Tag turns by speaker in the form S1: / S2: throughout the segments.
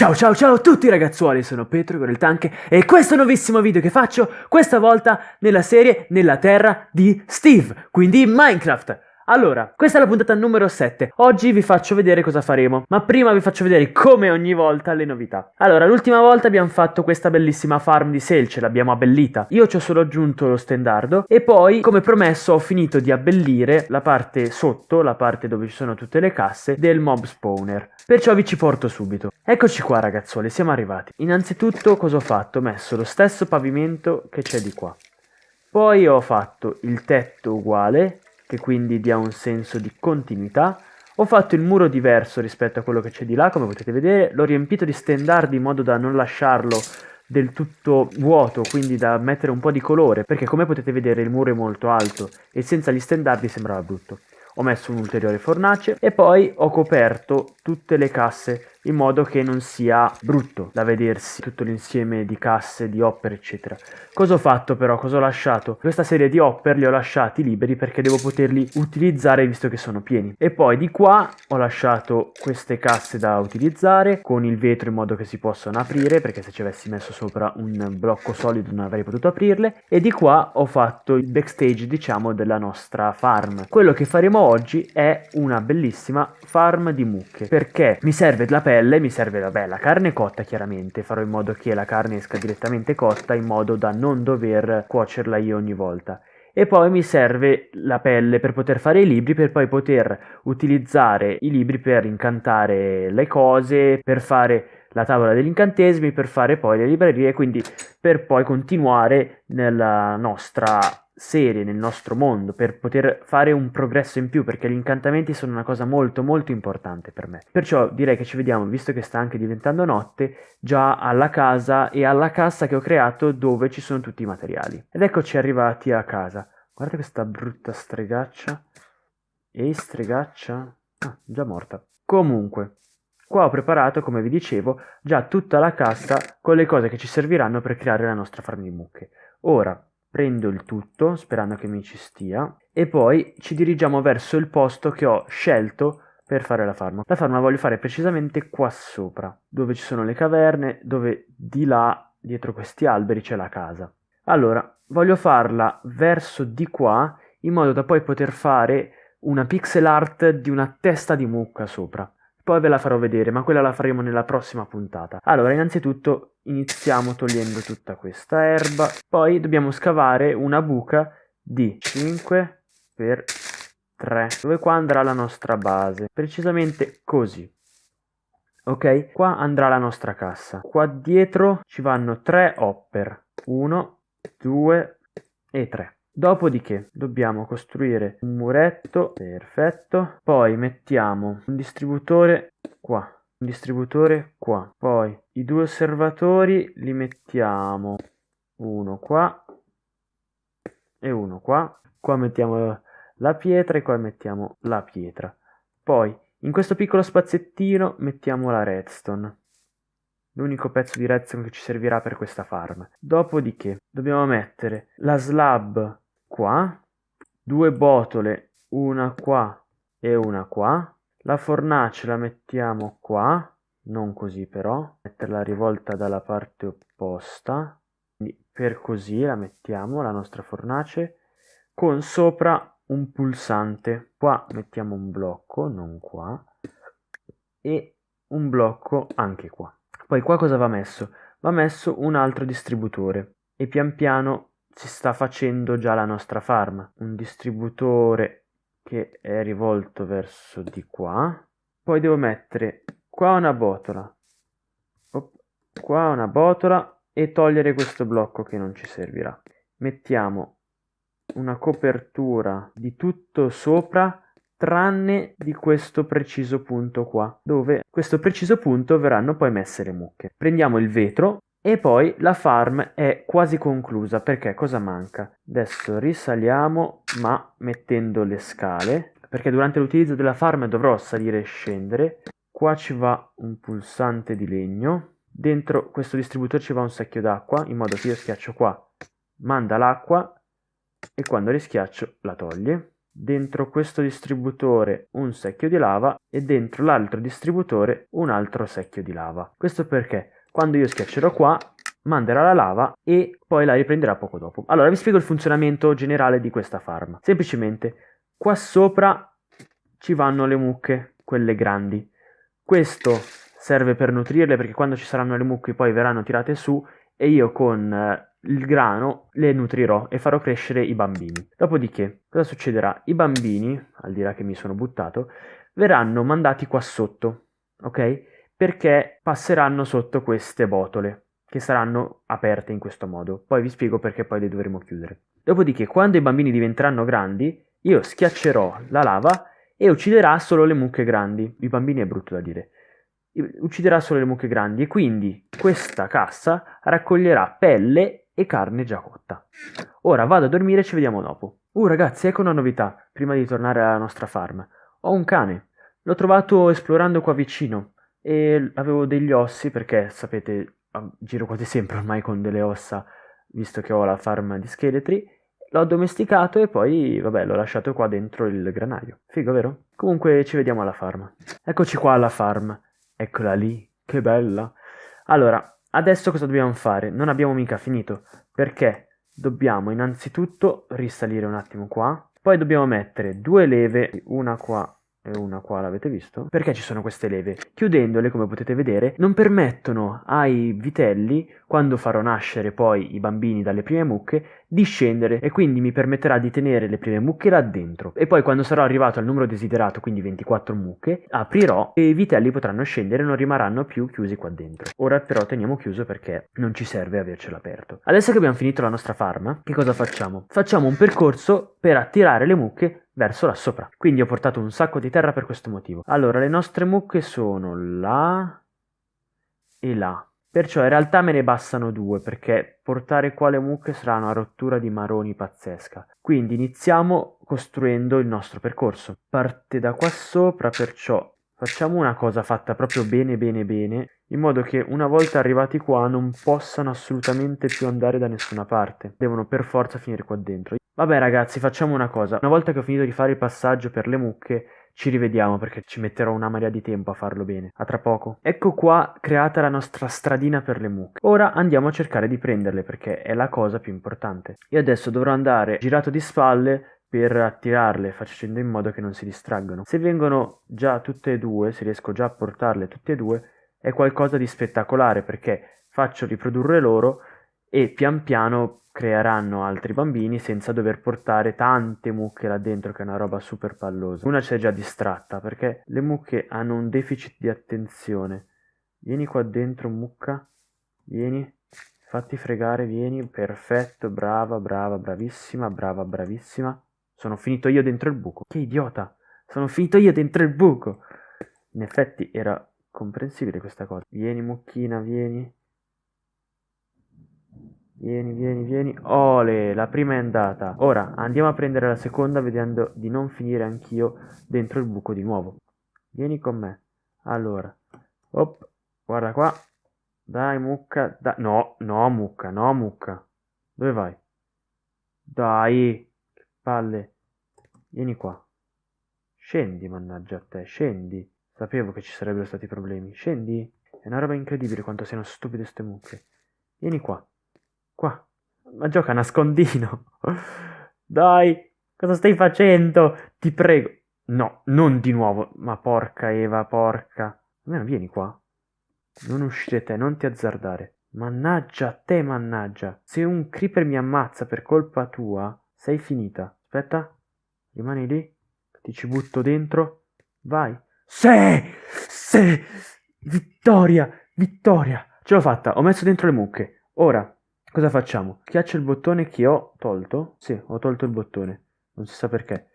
S1: Ciao ciao ciao a tutti ragazzuoli, sono Petro con il Tanke e questo nuovissimo video che faccio, questa volta nella serie Nella Terra di Steve, quindi Minecraft. Allora, questa è la puntata numero 7. Oggi vi faccio vedere cosa faremo, ma prima vi faccio vedere come ogni volta le novità. Allora, l'ultima volta abbiamo fatto questa bellissima farm di selce, l'abbiamo abbellita. Io ci ho solo aggiunto lo stendardo e poi, come promesso, ho finito di abbellire la parte sotto, la parte dove ci sono tutte le casse, del mob spawner. Perciò vi ci porto subito. Eccoci qua ragazzuoli, siamo arrivati. Innanzitutto cosa ho fatto? Ho messo lo stesso pavimento che c'è di qua. Poi ho fatto il tetto uguale che quindi dia un senso di continuità. Ho fatto il muro diverso rispetto a quello che c'è di là, come potete vedere, l'ho riempito di stendardi in modo da non lasciarlo del tutto vuoto, quindi da mettere un po' di colore, perché come potete vedere il muro è molto alto e senza gli stendardi sembrava brutto. Ho messo un'ulteriore fornace e poi ho coperto tutte le casse in modo che non sia brutto da vedersi tutto l'insieme di casse, di hopper eccetera. Cosa ho fatto però? Cosa ho lasciato? Questa serie di hopper li ho lasciati liberi perché devo poterli utilizzare visto che sono pieni. E poi di qua ho lasciato queste casse da utilizzare con il vetro in modo che si possano aprire perché se ci avessi messo sopra un blocco solido non avrei potuto aprirle. E di qua ho fatto il backstage diciamo della nostra farm. Quello che faremo oggi è una bellissima farm di mucche perché mi serve la pelle mi serve vabbè, la carne cotta chiaramente, farò in modo che la carne esca direttamente cotta in modo da non dover cuocerla io ogni volta. E poi mi serve la pelle per poter fare i libri, per poi poter utilizzare i libri per incantare le cose, per fare la tavola degli incantesimi, per fare poi le librerie, quindi per poi continuare nella nostra serie nel nostro mondo per poter fare un progresso in più perché gli incantamenti sono una cosa molto molto importante per me. Perciò direi che ci vediamo visto che sta anche diventando notte già alla casa e alla cassa che ho creato dove ci sono tutti i materiali. Ed eccoci arrivati a casa. Guardate questa brutta stregaccia. Ehi stregaccia? Ah già morta. Comunque Qua ho preparato, come vi dicevo, già tutta la cassa con le cose che ci serviranno per creare la nostra farm di mucche. Ora, prendo il tutto sperando che mi ci stia e poi ci dirigiamo verso il posto che ho scelto per fare la farma. La farma la voglio fare precisamente qua sopra, dove ci sono le caverne, dove di là, dietro questi alberi, c'è la casa. Allora, voglio farla verso di qua, in modo da poi poter fare una pixel art di una testa di mucca sopra. Poi ve la farò vedere, ma quella la faremo nella prossima puntata. Allora, innanzitutto iniziamo togliendo tutta questa erba. Poi dobbiamo scavare una buca di 5 per 3, dove qua andrà la nostra base. Precisamente così. Ok, qua andrà la nostra cassa. Qua dietro ci vanno 3 hopper. 1, 2 e 3. Dopodiché dobbiamo costruire un muretto, perfetto, poi mettiamo un distributore qua, un distributore qua, poi i due osservatori li mettiamo uno qua e uno qua, qua mettiamo la pietra e qua mettiamo la pietra, poi in questo piccolo spaziettino mettiamo la redstone, l'unico pezzo di redstone che ci servirà per questa farm. Dopodiché dobbiamo mettere la slab qua, due botole, una qua e una qua. La fornace la mettiamo qua, non così però, metterla rivolta dalla parte opposta. Quindi per così la mettiamo, la nostra fornace, con sopra un pulsante. Qua mettiamo un blocco, non qua, e un blocco anche qua. Poi qua cosa va messo? Va messo un altro distributore e pian piano si sta facendo già la nostra farm. Un distributore che è rivolto verso di qua. Poi devo mettere qua una botola, qua una botola e togliere questo blocco che non ci servirà. Mettiamo una copertura di tutto sopra tranne di questo preciso punto qua, dove questo preciso punto verranno poi messe le mucche. Prendiamo il vetro e poi la farm è quasi conclusa perché cosa manca? Adesso risaliamo ma mettendo le scale perché durante l'utilizzo della farm dovrò salire e scendere. Qua ci va un pulsante di legno. Dentro questo distributore ci va un secchio d'acqua in modo che io schiaccio qua, manda l'acqua e quando rischiaccio la toglie. dentro questo distributore un secchio di lava e dentro l'altro distributore un altro secchio di lava. Questo perché quando io schiaccerò qua manderà la lava e poi la riprenderà poco dopo. Allora vi spiego il funzionamento generale di questa farm. Semplicemente qua sopra ci vanno le mucche, quelle grandi. Questo serve per nutrirle perché quando ci saranno le mucche poi verranno tirate su e io con eh, il grano le nutrirò e farò crescere i bambini. Dopodiché, cosa succederà? I bambini, al di là che mi sono buttato, verranno mandati qua sotto, ok? Perché passeranno sotto queste botole, che saranno aperte in questo modo. Poi vi spiego perché poi le dovremo chiudere. Dopodiché, quando i bambini diventeranno grandi, io schiaccerò la lava e ucciderà solo le mucche grandi. I bambini è brutto da dire ucciderà solo le mucche grandi e quindi questa cassa raccoglierà pelle e carne già cotta. Ora vado a dormire e ci vediamo dopo. Uh ragazzi, ecco una novità, prima di tornare alla nostra farm. Ho un cane, l'ho trovato esplorando qua vicino e avevo degli ossi perché sapete giro quasi sempre ormai con delle ossa visto che ho la farm di scheletri. L'ho addomesticato e poi vabbè l'ho lasciato qua dentro il granaio. Figo vero? comunque ci vediamo alla farm eccoci qua alla farm. Eccola lì, che bella. Allora, adesso cosa dobbiamo fare? Non abbiamo mica finito, perché? Dobbiamo innanzitutto risalire un attimo qua, poi dobbiamo mettere due leve, una qua e una qua l'avete visto? Perché ci sono queste leve? Chiudendole, come potete vedere, non permettono ai vitelli, quando farò nascere poi i bambini dalle prime mucche, di scendere e quindi mi permetterà di tenere le prime mucche là dentro. E poi quando sarò arrivato al numero desiderato, quindi 24 mucche, aprirò e i vitelli potranno scendere e non rimarranno più chiusi qua dentro. Ora però teniamo chiuso perché non ci serve avercelo aperto. Adesso che abbiamo finito la nostra farm, che cosa facciamo? Facciamo un percorso per attirare le mucche verso là sopra. Quindi ho portato un sacco di terra per questo motivo. Allora, le nostre mucche sono là e là. Perciò in realtà me ne bastano due, perché portare qua le mucche sarà una rottura di maroni pazzesca. Quindi iniziamo costruendo il nostro percorso. Parte da qua sopra, perciò facciamo una cosa fatta proprio bene bene bene, in modo che una volta arrivati qua non possano assolutamente più andare da nessuna parte. Devono per forza finire qua dentro. Vabbè ragazzi, facciamo una cosa. Una volta che ho finito di fare il passaggio per le mucche, ci rivediamo perché ci metterò una marea di tempo a farlo bene. A tra poco. Ecco qua creata la nostra stradina per le mucche. Ora andiamo a cercare di prenderle perché è la cosa più importante. Io adesso dovrò andare girato di spalle per attirarle facendo in modo che non si distraggono. Se vengono già tutte e due, se riesco già a portarle tutte e due, è qualcosa di spettacolare perché faccio riprodurre loro e pian piano creeranno altri bambini senza dover portare tante mucche là dentro che è una roba super pallosa. Una si è già distratta perché le mucche hanno un deficit di attenzione. Vieni qua dentro mucca, vieni, fatti fregare, vieni, perfetto, brava, brava, bravissima, brava, bravissima. Sono finito io dentro il buco. Che idiota! Sono finito io dentro il buco! In effetti era comprensibile questa cosa. Vieni mucchina, vieni. Vieni, vieni, vieni. Ole, la prima è andata. Ora andiamo a prendere la seconda vedendo di non finire anch'io dentro il buco di nuovo. Vieni con me. Allora. Op, guarda qua. Dai, mucca. Da no, no, mucca, no, mucca. Dove vai? Dai, che palle. Vieni qua. Scendi, mannaggia a te, scendi. Sapevo che ci sarebbero stati problemi. Scendi. È una roba incredibile quanto siano stupide ste mucche. Vieni qua. Qua. Ma gioca a nascondino. Dai, cosa stai facendo? Ti prego. No, non di nuovo. Ma porca Eva, porca. Almeno vieni qua. Non uscire te, non ti azzardare. Mannaggia a te, mannaggia. Se un creeper mi ammazza per colpa tua, sei finita. Aspetta. Rimani lì. Ti ci butto dentro. Vai. Sì! Sì! Vittoria! Vittoria! Ce l'ho fatta, ho messo dentro le mucche. Ora Cosa facciamo? Schiaccio il bottone che ho tolto. Sì, ho tolto il bottone. Non si sa perché.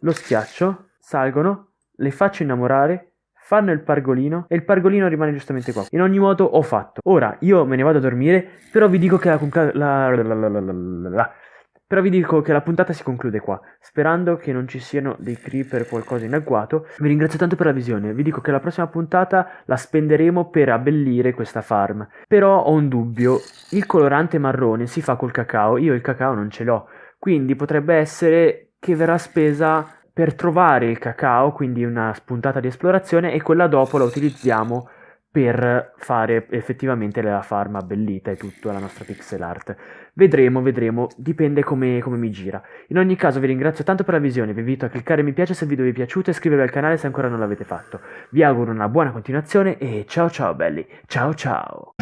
S1: Lo schiaccio, salgono, le faccio innamorare, fanno il pargolino e il pargolino rimane giustamente qua. In ogni modo ho fatto. Ora io me ne vado a dormire, però vi dico che la, la, la, però vi dico che la puntata si conclude qua, sperando che non ci siano dei creeper o qualcosa in agguato. Vi ringrazio tanto per la visione, vi dico che la prossima puntata la spenderemo per abbellire questa farm. Però ho un dubbio, il colorante marrone si fa col cacao, io il cacao non ce l'ho, quindi potrebbe essere che verrà spesa per trovare il cacao, quindi una spuntata di esplorazione, e quella dopo la utilizziamo per fare effettivamente la farm abbellita e tutto, la nostra pixel art. Vedremo, vedremo, dipende come, come, mi gira. In ogni caso vi ringrazio tanto per la visione, vi invito a cliccare mi piace se il video vi è piaciuto e iscrivervi al canale se ancora non l'avete fatto. Vi auguro una buona continuazione e ciao ciao belli, ciao ciao!